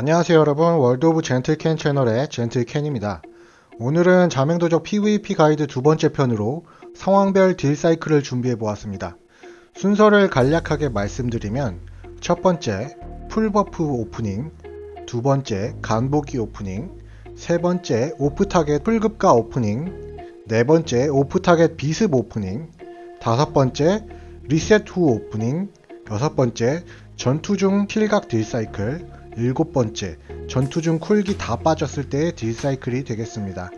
안녕하세요 여러분. 월드 오브 젠틀캔 채널의 젠틀캔입니다. 오늘은 잠행도적 PVP 가이드 두 번째 편으로 상황별 deal 사이클을 준비해 보았습니다. 순서를 간략하게 말씀드리면 첫 번째 full buff 오프닝 두 번째 간보기 오프닝 세 번째 off target full급가 오프닝 네 번째 off target 비습 오프닝 다섯 번째 리셋 후 오프닝 여섯 번째 전투 중 kill각 deal cycle 일곱 번째 전투 중 쿨기 다 빠졌을 때의 deal cycle이 되겠습니다.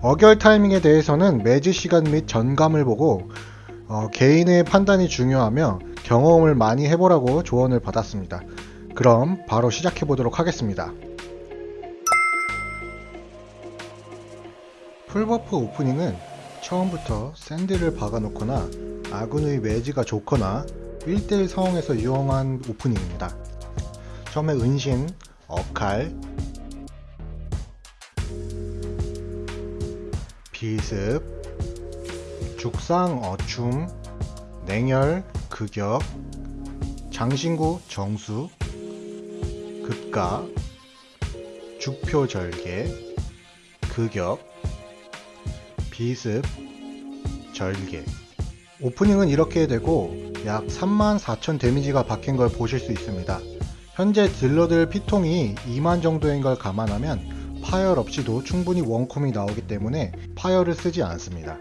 어결 타이밍에 대해서는 매즈 시간 및 전감을 보고 어, 개인의 판단이 중요하며 경험을 많이 해보라고 조언을 받았습니다. 그럼 바로 시작해 보도록 하겠습니다. full buff 오프닝은 처음부터 샌드를 박아놓거나 아군의 매지가 좋거나 1대1 상황에서 이용한 오프닝입니다. 처음에 은신, 어칼, 비습, 죽상, 어춤, 냉혈, 극역, 장신구, 정수, 급가, 죽표 절개, 극역, 비습, 절개 오프닝은 이렇게 되고 약 34,000 데미지가 박힌 걸 보실 수 있습니다. 현재 딜러들 피통이 2만 정도인 걸 감안하면 파열 없이도 충분히 원콤이 나오기 때문에 파열을 쓰지 않습니다.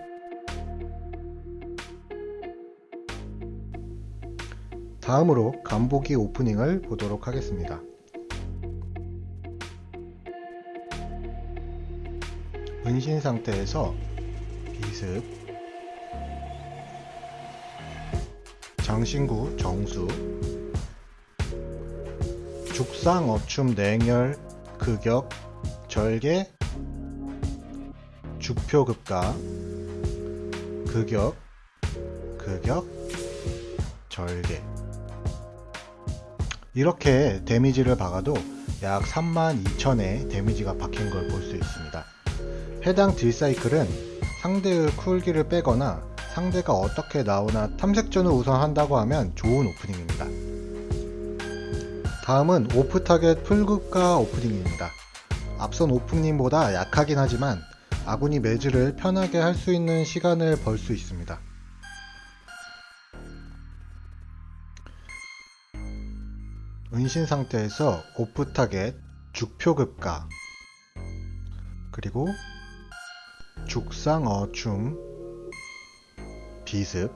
다음으로 간보기 오프닝을 보도록 하겠습니다. 은신 상태에서 비습 장신구 정수 죽상 어춤 냉혈 극역 절개 죽표급가 극역 극역 절개 이렇게 데미지를 박아도 약 32,000의 데미지가 박힌 걸 볼 수 있습니다. 해당 deal cycle은 상대의 쿨기를 빼거나 상대가 어떻게 나오나 탐색전을 우선 한다고 하면 좋은 오프닝입니다. 다음은 off target 풀급가 오프닝입니다. 앞선 오프닝보다 약하긴 하지만 아군이 매즈를 편하게 할 수 있는 시간을 벌 수 있습니다. 은신 상태에서 off target 죽표급가 그리고 죽상 어춤 비습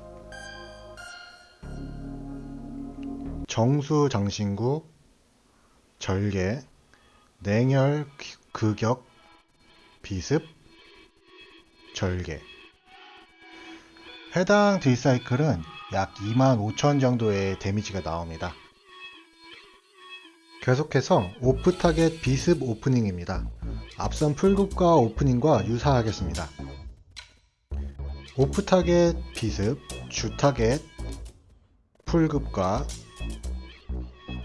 정수 장신구 절개 냉혈 극역 비습 절개 해당 deal cycle은 약 25,000 정도의 데미지가 나옵니다. 계속해서 off target 비습 오프닝입니다. 앞선 풀급가 오프닝과 유사하겠습니다. off target 비습, 주 타겟 풀급과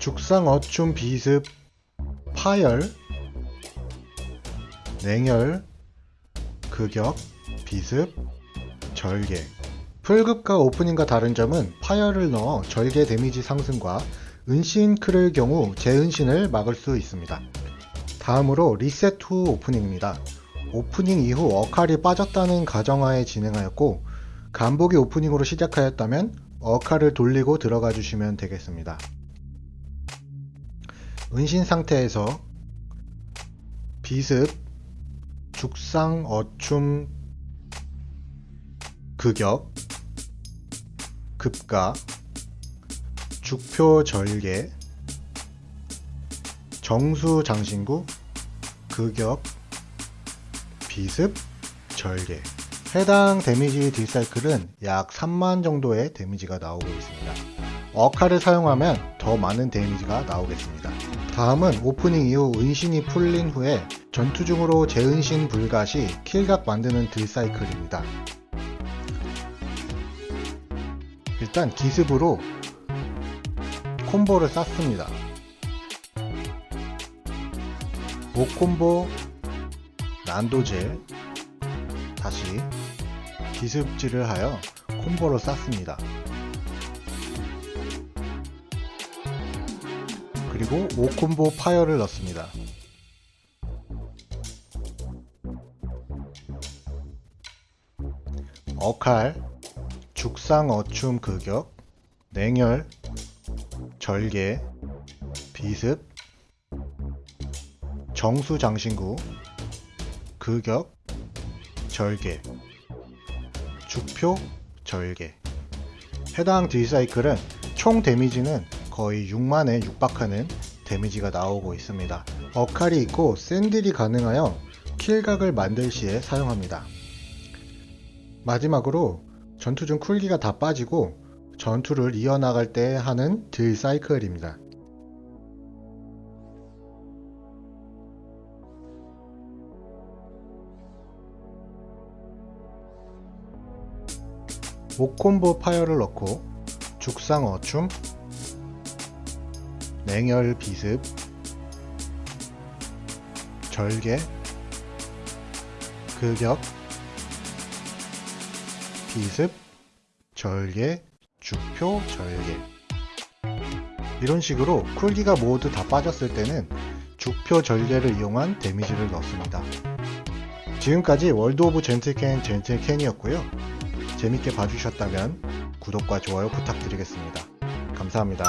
죽상 어춤 비습 파열 냉혈 극역 비습 절개 풀급가 오프닝과 다른 점은 파열을 넣어 절개 데미지 상승과 은신크를 경우 재은신을 막을 수 있습니다. 다음으로 리셋 후 오프닝입니다. 오프닝 이후 어칼이 빠졌다는 가정하에 진행하였고 간보기 오프닝으로 시작하였다면 어칼을 돌리고 들어가 주시면 되겠습니다. 은신 상태에서 비습, 죽상, 어춤, 극역, 급가, 죽표 절개, 정수 장신구, 극역, 비습, 절개 해당 데미지 딜사이클은 약 3만 정도의 데미지가 나오고 있습니다. 어카를 사용하면 더 많은 데미지가 나오겠습니다. 다음은 오프닝 이후 은신이 풀린 후에 전투 중으로 재은신 불가 시 킬각 만드는 딜사이클입니다. 일단 기습으로 콤보를 쌌습니다. 5콤보 난도질 다시 기습질을 하여 콤보로 쌌습니다. 그리고 5콤보 파열을 넣습니다. 어칼, 죽상 어춤 극역, 냉혈, 절개, 비습, 정수 장신구, 극역, 절개, 죽표, 절개. 해당 딜사이클은 총 데미지는 거의 6만에 육박하는 데미지가 나오고 있습니다. 어칼이 있고 샌들이 가능하여 킬각을 만들 시에 사용합니다. 마지막으로 전투 중 쿨기가 다 빠지고 전투를 이어나갈 때 하는 딜 사이클입니다. 옥콤보 파열을 넣고 죽상 어춤, 냉혈 비습, 절개, 극역, 비습, 절개, 주표, 절개. 이런 식으로 쿨기가 모두 다 빠졌을 때는 주표 절개를 이용한 데미지를 넣습니다. 지금까지 월드 오브 젠틀캔 젠틀캔이었고요. 재밌게 봐주셨다면 구독과 좋아요 부탁드리겠습니다. 감사합니다.